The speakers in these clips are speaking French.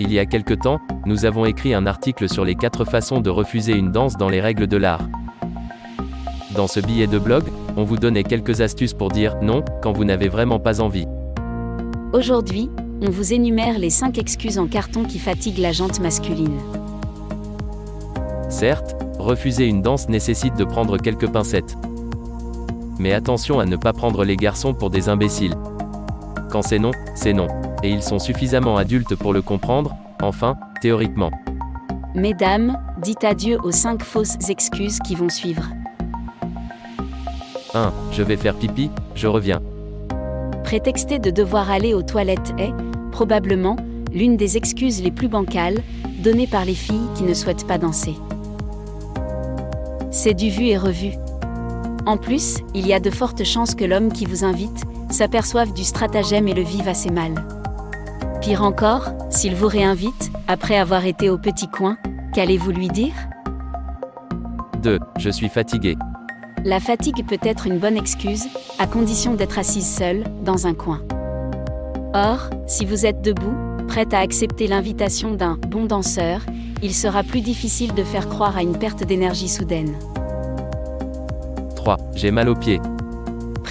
Il y a quelque temps, nous avons écrit un article sur les 4 façons de refuser une danse dans les règles de l'art. Dans ce billet de blog, on vous donnait quelques astuces pour dire non quand vous n'avez vraiment pas envie. Aujourd'hui, on vous énumère les 5 excuses en carton qui fatiguent la jante masculine. Certes, refuser une danse nécessite de prendre quelques pincettes. Mais attention à ne pas prendre les garçons pour des imbéciles. Quand c'est non, c'est non. Et ils sont suffisamment adultes pour le comprendre, enfin, théoriquement. Mesdames, dites adieu aux 5 fausses excuses qui vont suivre. 1. Je vais faire pipi, je reviens. Prétexter de devoir aller aux toilettes est, probablement, l'une des excuses les plus bancales, données par les filles qui ne souhaitent pas danser. C'est du vu et revu. En plus, il y a de fortes chances que l'homme qui vous invite s'aperçoive du stratagème et le vive assez mal. Pire encore, s'il vous réinvite, après avoir été au petit coin, qu'allez-vous lui dire? 2. Je suis fatigué. La fatigue peut être une bonne excuse, à condition d'être assise seule, dans un coin. Or, si vous êtes debout, prête à accepter l'invitation d'un bon danseur, il sera plus difficile de faire croire à une perte d'énergie soudaine. 3. J'ai mal aux pieds.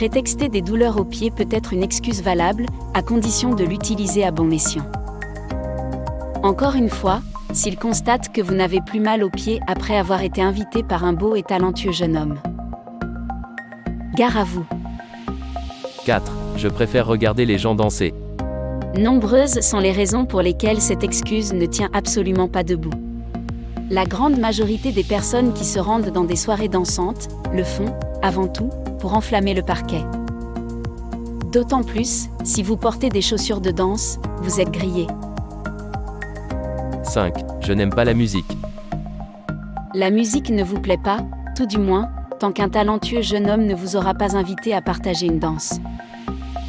Prétexter des douleurs aux pieds peut être une excuse valable, à condition de l'utiliser à bon escient. Encore une fois, s'il constate que vous n'avez plus mal aux pieds après avoir été invité par un beau et talentueux jeune homme. Gare à vous. 4. Je préfère regarder les gens danser. Nombreuses sont les raisons pour lesquelles cette excuse ne tient absolument pas debout. La grande majorité des personnes qui se rendent dans des soirées dansantes le font, avant tout, pour enflammer le parquet. D'autant plus, si vous portez des chaussures de danse, vous êtes grillé. 5. Je n'aime pas la musique. La musique ne vous plaît pas, tout du moins, tant qu'un talentueux jeune homme ne vous aura pas invité à partager une danse.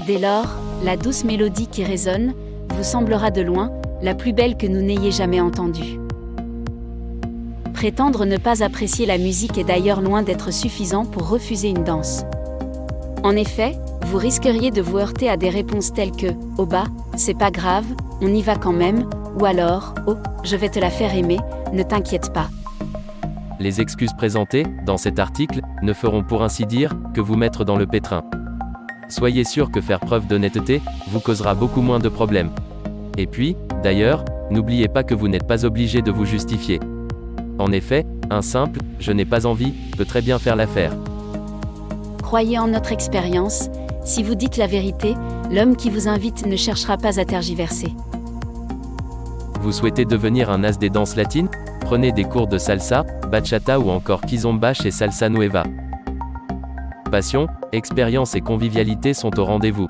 Dès lors, la douce mélodie qui résonne, vous semblera de loin, la plus belle que nous n'ayez jamais entendue. Prétendre ne pas apprécier la musique est d'ailleurs loin d'être suffisant pour refuser une danse. En effet, vous risqueriez de vous heurter à des réponses telles que ⁇ Oh bah, c'est pas grave, on y va quand même ⁇ ou alors ⁇ Oh, je vais te la faire aimer, ne t'inquiète pas ⁇ Les excuses présentées, dans cet article, ne feront pour ainsi dire, que vous mettre dans le pétrin. Soyez sûr que faire preuve d'honnêteté, vous causera beaucoup moins de problèmes. Et puis, d'ailleurs, n'oubliez pas que vous n'êtes pas obligé de vous justifier. En effet, un simple ⁇ je n'ai pas envie ⁇ peut très bien faire l'affaire. Croyez en notre expérience, si vous dites la vérité, l'homme qui vous invite ne cherchera pas à tergiverser. Vous souhaitez devenir un as des danses latines? Prenez des cours de salsa, bachata ou encore kizomba chez Salsa Nueva. Passion, expérience et convivialité sont au rendez-vous.